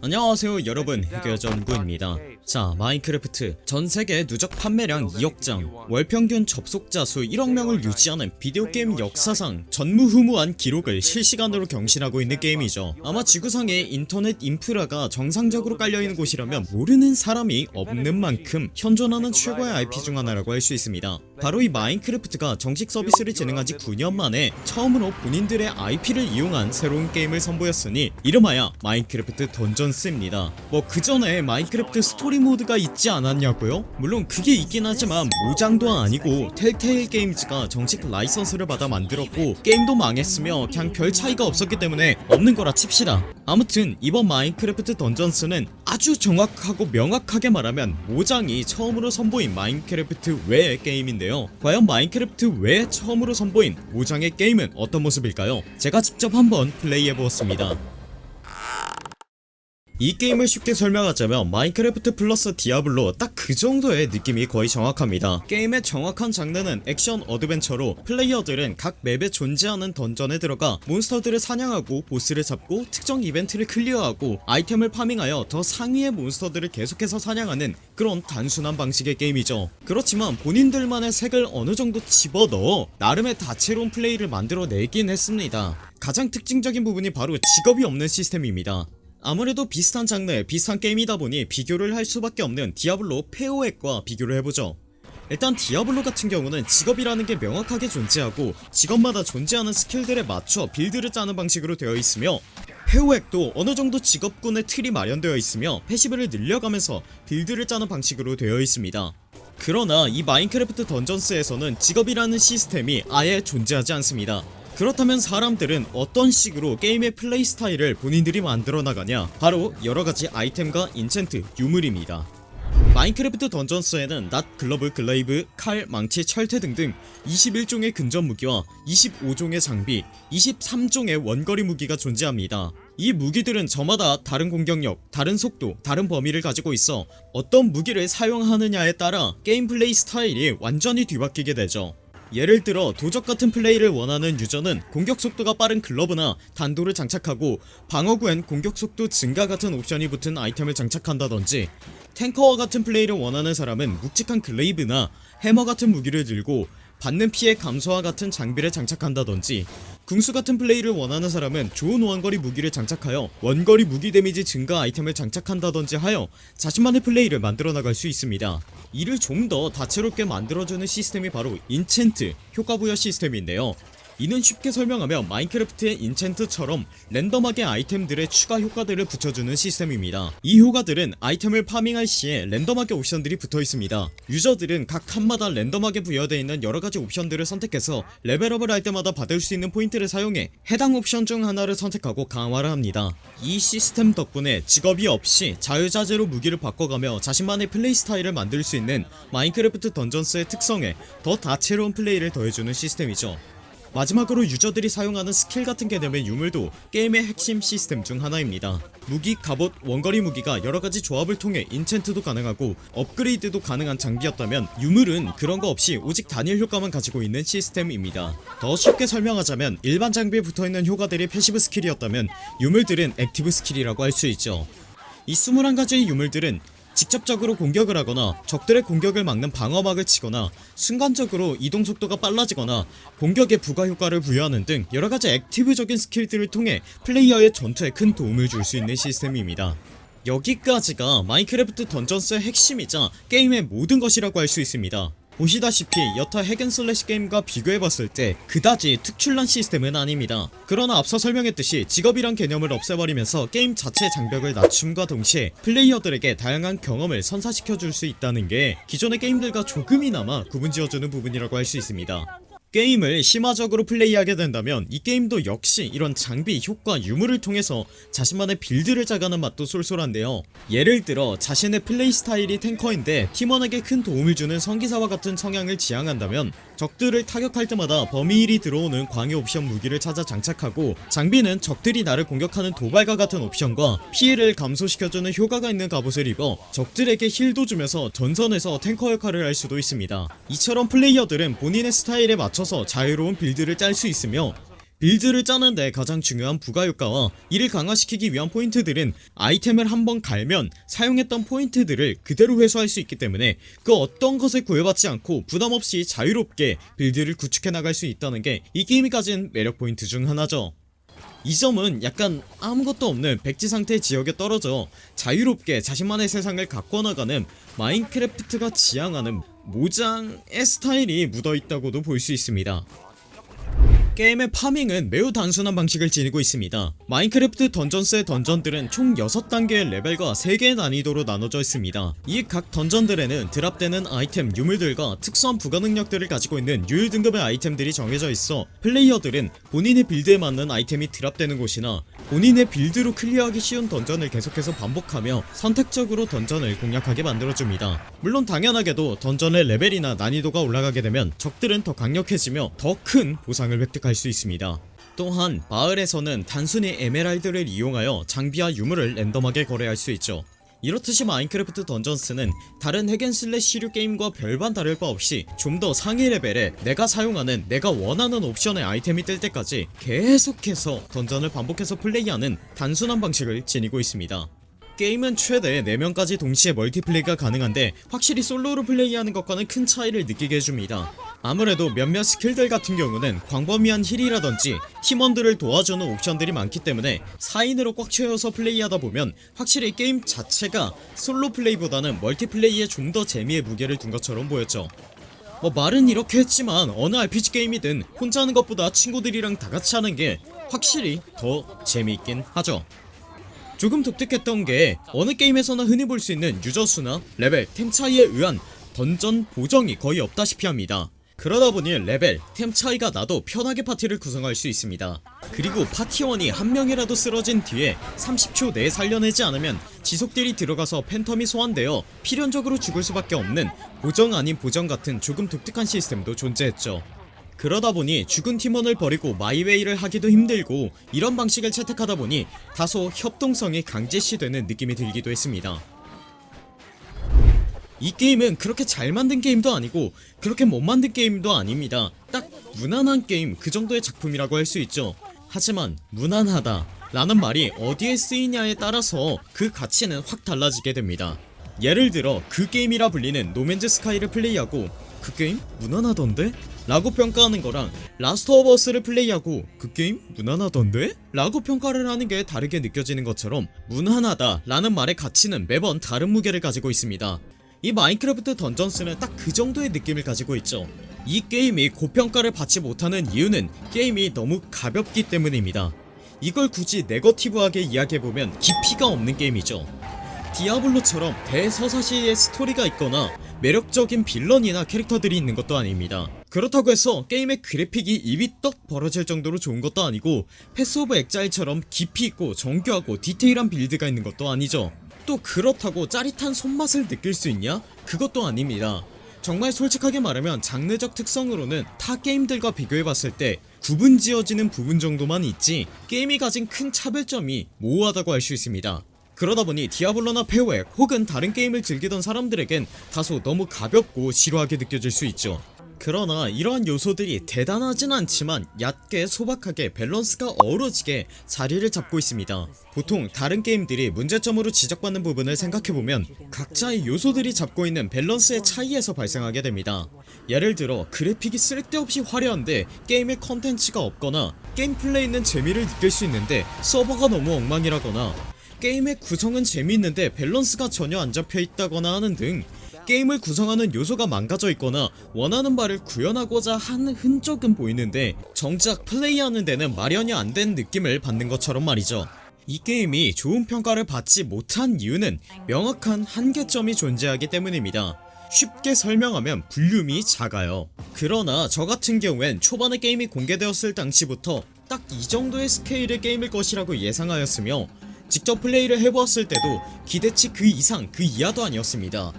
안녕하세요 여러분. 해결전구입니다. 자 마인크래프트. 전세계 누적 판매량 2억장. 월평균 접속자 수 1억명을 유지하는 비디오 게임 역사상 전무후무한 기록을 실시간으로 경신하고 있는 게임이죠. 아마 지구상에 인터넷 인프라가 정상적으로 깔려있는 곳이라면 모르는 사람이 없는 만큼 현존하는 최고의 IP 중 하나라고 할 수 있습니다. 바로 이 마인크래프트가 정식 서비스를 진행한 지 9년 만에 처음으로 본인들의 IP를 이용한 새로운 게임을 선보였으니 이름하여 마인크래프트 던전스입니다 뭐 그전에 마인크래프트 스토리 모드가 있지 않았냐고요? 물론 그게 있긴 하지만 모장도 아니고 텔테일 게임즈가 정식 라이선스를 받아 만들었고 게임도 망했으며 그냥 별 차이가 없었기 때문에 없는 거라 칩시다 아무튼 이번 마인크래프트 던전스는 아주 정확하고 명확하게 말하면 모장이 처음으로 선보인 마인크래프트 외의 게임인데요 과연 마인크래프트 외에 처음으로 선보인 모장의 게임은 어떤 모습일까요? 제가 직접 한번 플레이해보았습니다 이 게임을 쉽게 설명하자면 마인크래프트 플러스 디아블로 딱 그 정도의 느낌이 거의 정확합니다. 게임의 정확한 장르는 액션 어드벤처로 플레이어들은 각 맵에 존재하는 던전에 들어가 몬스터들을 사냥하고 보스를 잡고 특정 이벤트를 클리어하고 아이템을 farming하여 더 상위의 몬스터들을 계속해서 사냥하는 그런 단순한 방식의 게임이죠. 그렇지만 본인들만의 색을 어느정도 집어넣어 나름의 다채로운 플레이를 만들어내긴 했습니다. 가장 특징적인 부분이 바로 직업이 없는 시스템입니다 아무래도 비슷한 장르 비슷한 게임이다 보니 비교를 할 수밖에 없는 디아블로 패오엑과 비교를 해보죠. 일단 디아블로 같은 경우는 직업이라는 게 명확하게 존재하고 직업마다 존재하는 스킬들에 맞춰 build를 짜는 방식으로 되어 있으며 패오엑도 어느정도 직업군의 틀이 마련되어 있으며 passive를 늘려가면서 build를 짜는 방식으로 되어 있습니다. 그러나 이 마인크래프트 던전스에서는 직업이라는 시스템이 아예 존재하지 않습니다 그렇다면 사람들은 어떤 식으로 게임의 플레이 스타일을 본인들이 만들어 나가냐? 바로 여러가지 아이템과 enchant, 유물입니다. 마인크래프트 던전스에는 낫, 글러브, glaive, 칼, 망치, 철퇴 등등 21종의 근접 무기와 25종의 장비, 23종의 원거리 무기가 존재합니다. 이 무기들은 저마다 다른 공격력, 다른 속도, 다른 범위를 가지고 있어 어떤 무기를 사용하느냐에 따라 게임 플레이 스타일이 완전히 뒤바뀌게 되죠 예를 들어 도적 같은 플레이를 원하는 유저는 공격 속도가 빠른 글러브나 단도를 장착하고 방어구엔 공격 속도 증가 같은 옵션이 붙은 아이템을 장착한다던지 탱커와 같은 플레이를 원하는 사람은 묵직한 glaive나 해머 같은 무기를 들고 받는 피해 감소와 같은 장비를 장착한다던지 궁수 같은 플레이를 원하는 사람은 좋은 원거리 무기를 장착하여 원거리 무기 데미지 증가 아이템을 장착한다던지 하여 자신만의 플레이를 만들어 나갈 수 있습니다. 이를 좀 더 다채롭게 만들어주는 시스템이 바로 enchant 효과 부여 시스템인데요 이는 쉽게 설명하면 마인크래프트의 enchant처럼 랜덤하게 아이템들의 추가 효과들을 붙여주는 시스템입니다. 이 효과들은 아이템을 farming할 시에 랜덤하게 옵션들이 붙어있습니다. 유저들은 각 칸마다 랜덤하게 부여되어 있는 여러가지 옵션들을 선택해서 레벨업을 할 때마다 받을 수 있는 포인트를 사용해 해당 옵션 중 하나를 선택하고 강화를 합니다. 이 시스템 덕분에 직업이 없이 자유자재로 무기를 바꿔가며 자신만의 플레이 스타일을 만들 수 있는 마인크래프트 던전스의 특성에 더 다채로운 플레이를 더해주는 시스템이죠 마지막으로 유저들이 사용하는 스킬 같은 개념의 유물도 게임의 핵심 시스템 중 하나입니다. 무기, 갑옷, 원거리 무기가 여러가지 조합을 통해 enchant도 가능하고 업그레이드도 가능한 장비였다면 유물은 그런 거 없이 오직 단일 효과만 가지고 있는 시스템입니다. 더 쉽게 설명하자면 일반 장비에 붙어있는 효과들이 passive 스킬이었다면 유물들은 active skill이라고 할 수 있죠. 이 21가지의 유물들은 직접적으로 공격을 하거나 적들의 공격을 막는 방어막을 치거나 순간적으로 이동 속도가 빨라지거나 공격에 부가 효과를 부여하는 등 여러가지 active적인 skill들을 통해 플레이어의 전투에 큰 도움을 줄 수 있는 시스템입니다. 여기까지가 마인크래프트 던전스의 핵심이자 게임의 모든 것이라고 할 수 있습니다 보시다시피 여타 hack and slash 게임과 비교해봤을 때 그다지 특출난 시스템은 아닙니다. 그러나 앞서 설명했듯이 직업이란 개념을 없애버리면서 게임 자체의 장벽을 낮춤과 동시에 플레이어들에게 다양한 경험을 선사시켜줄 수 있다는 게 기존의 게임들과 조금이나마 구분지어주는 부분이라고 할 수 있습니다 게임을 심화적으로 플레이하게 된다면 이 게임도 역시 이런 장비, 효과, 유물을 통해서 자신만의 build를 짜가는 맛도 쏠쏠한데요. 예를 들어 자신의 플레이 스타일이 tanker인데 팀원에게 큰 도움을 주는 성기사와 같은 성향을 지향한다면 적들을 타격할 때마다 범위 heal이 들어오는 광휘 옵션 무기를 찾아 장착하고 장비는 적들이 나를 공격하는 도발과 같은 옵션과 피해를 감소시켜주는 효과가 있는 갑옷을 입어 적들에게 heal도 주면서 전선에서 탱커 역할을 할 수도 있습니다. 이처럼 플레이어들은 본인의 스타일에 맞춰서 자유로운 build를 짤 수 있으며 빌드를 짜는데 가장 중요한 부가효과와 이를 강화시키기 위한 포인트들은 아이템을 한번 갈면 사용했던 포인트들을 그대로 회수할 수 있기 때문에 그 어떤 것을 구애받지 않고 부담없이 자유롭게 빌드를 구축해 나갈 수 있다는 게 이 게임이 가진 매력 포인트 중 하나죠. 이 점은 약간 아무것도 없는 백지 상태 지역에 떨어져 자유롭게 자신만의 세상을 가꿔나가는 마인크래프트가 지향하는 모장의 스타일이 묻어있다고도 볼 수 있습니다 게임의 farming은 매우 단순한 방식을 지니고 있습니다. 마인크래프트 던전스의 던전들은 총 6단계의 레벨과 3개의 난이도로 나눠져 있습니다. 이 각 던전들에는 drop되는 아이템 유물들과 특수한 부가 능력들을 가지고 있는 유일 등급의 아이템들이 정해져 있어 플레이어들은 본인의 build에 맞는 아이템이 drop되는 곳이나 본인의 build로 클리어하기 쉬운 던전을 계속해서 반복하며 선택적으로 던전을 공략하게 만들어줍니다. 물론 당연하게도 던전의 레벨이나 난이도가 올라가게 되면 적들은 더 강력해지며 더 큰 보상을 획득할 수 있습니다. 또한 마을에서는 단순히 에메랄드를 이용하여 장비와 유물을 랜덤하게 거래할 수 있죠 이렇듯이 마인크래프트 던전스는 다른 hack and slash류 게임과 별반 다를 바 없이 좀 더 상위 레벨에 내가 사용하는 내가 원하는 옵션의 아이템이 뜰 때까지 계속해서 던전을 반복해서 플레이하는 단순한 방식을 지니고 있습니다 게임은 최대 4명까지 동시에 multiplay가 가능한데 확실히 솔로로 플레이하는 것과는 큰 차이를 느끼게 해줍니다. 아무래도 몇몇 skill들 같은 경우는 광범위한 heal이라든지 팀원들을 도와주는 옵션들이 많기 때문에 4인으로 꽉 채워서 플레이하다 보면 확실히 게임 자체가 솔로 플레이보다는 multiplay에 좀 더 재미의 무게를 둔 것처럼 보였죠. 뭐 말은 이렇게 했지만 어느 RPG 게임이든 혼자 하는 것보다 친구들이랑 다같이 하는 게 확실히 더 재미있긴 하죠 조금 독특했던 게 어느 게임에서나 흔히 볼 수 있는 유저 수나 레벨, 템 차이에 의한 던전 보정이 거의 없다시피 합니다. 그러다 보니 레벨, 템 차이가 나도 편하게 파티를 구성할 수 있습니다. 그리고 파티원이 한 명이라도 쓰러진 뒤에 30초 내에 살려내지 않으면 지속deal이 들어가서 phantom이 소환되어 필연적으로 죽을 수밖에 없는 보정 아닌 보정 같은 조금 독특한 시스템도 존재했죠 그러다 보니 죽은 팀원을 버리고 my way를 하기도 힘들고 이런 방식을 채택하다 보니 다소 협동성이 강제시되는 느낌이 들기도 했습니다. 이 게임은 그렇게 잘 만든 게임도 아니고 그렇게 못 만든 게임도 아닙니다. 딱 무난한 게임 그 정도의 작품이라고 할 수 있죠. 하지만 무난하다 라는 말이 어디에 쓰이냐에 따라서 그 가치는 확 달라지게 됩니다. 예를 들어 그 게임이라 불리는 노맨즈 스카이를 플레이하고 그 게임 무난하던데? 라고 평가하는 거랑 라스트 오브 어스를 플레이하고 그 게임 무난하던데? 라고 평가를 하는 게 다르게 느껴지는 것처럼 무난하다 라는 말의 가치는 매번 다른 무게를 가지고 있습니다 이 마인크래프트 던전스는 딱 그 정도의 느낌을 가지고 있죠 이 게임이 고평가를 받지 못하는 이유는 게임이 너무 가볍기 때문입니다 이걸 굳이 negative하게 이야기해보면 깊이가 없는 게임이죠 디아블로처럼 대서사시의 스토리가 있거나 매력적인 villain이나 캐릭터들이 있는 것도 아닙니다. 그렇다고 해서 게임의 그래픽이 입이 떡 벌어질 정도로 좋은 것도 아니고 패스 오브 엑자일처럼 깊이 있고 정교하고 디테일한 build가 있는 것도 아니죠. 또 그렇다고 짜릿한 손맛을 느낄 수 있냐? 그것도 아닙니다. 정말 솔직하게 말하면 장르적 특성으로는 타 게임들과 비교해봤을 때 구분 지어지는 부분 정도만 있지 게임이 가진 큰 차별점이 모호하다고 할 수 있습니다 그러다 보니 디아블로나 페오엑 혹은 다른 게임을 즐기던 사람들에겐 다소 너무 가볍고 지루하게 느껴질 수 있죠. 그러나 이러한 요소들이 대단하진 않지만 얕게 소박하게 밸런스가 어우러지게 자리를 잡고 있습니다. 보통 다른 게임들이 문제점으로 지적받는 부분을 생각해보면 각자의 요소들이 잡고 있는 밸런스의 차이에서 발생하게 됩니다. 예를 들어 그래픽이 쓸데없이 화려한데 게임에 컨텐츠가 없거나 게임 플레이는 재미를 느낄 수 있는데 서버가 너무 엉망이라거나 게임의 구성은 재미있는데 밸런스가 전혀 안 잡혀있다거나 하는 등 게임을 구성하는 요소가 망가져 있거나 원하는 바를 구현하고자 하는 흔적은 보이는데 정작 플레이하는 데는 마련이 안 된 느낌을 받는 것처럼 말이죠. 이 게임이 좋은 평가를 받지 못한 이유는 명확한 한계점이 존재하기 때문입니다. 쉽게 설명하면 볼륨이 작아요. 그러나 저같은 경우엔 초반에 게임이 공개되었을 당시부터 딱 이 정도의 스케일의 게임일 것이라고 예상하였으며 직접 플레이를 해보았을 때도 기대치 그 이상 그 이하도 아니었습니다.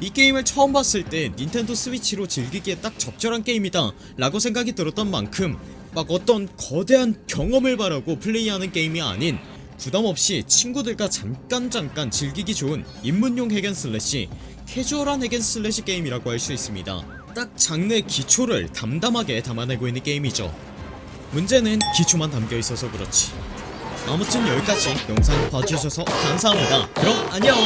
이 게임을 처음 봤을 때 닌텐도 스위치로 즐기기에 딱 적절한 게임이다 라고 생각이 들었던 만큼 막 어떤 거대한 경험을 바라고 플레이하는 게임이 아닌 부담없이 친구들과 잠깐 잠깐 즐기기 좋은 입문용 핵앤슬래시 캐주얼한 핵앤슬래시 게임이라고 할 수 있습니다. 딱 장르의 기초를 담담하게 담아내고 있는 게임이죠. 문제는 기초만 담겨있어서 그렇지 아무튼 여기까지 영상 봐주셔서 감사합니다. 그럼 안녕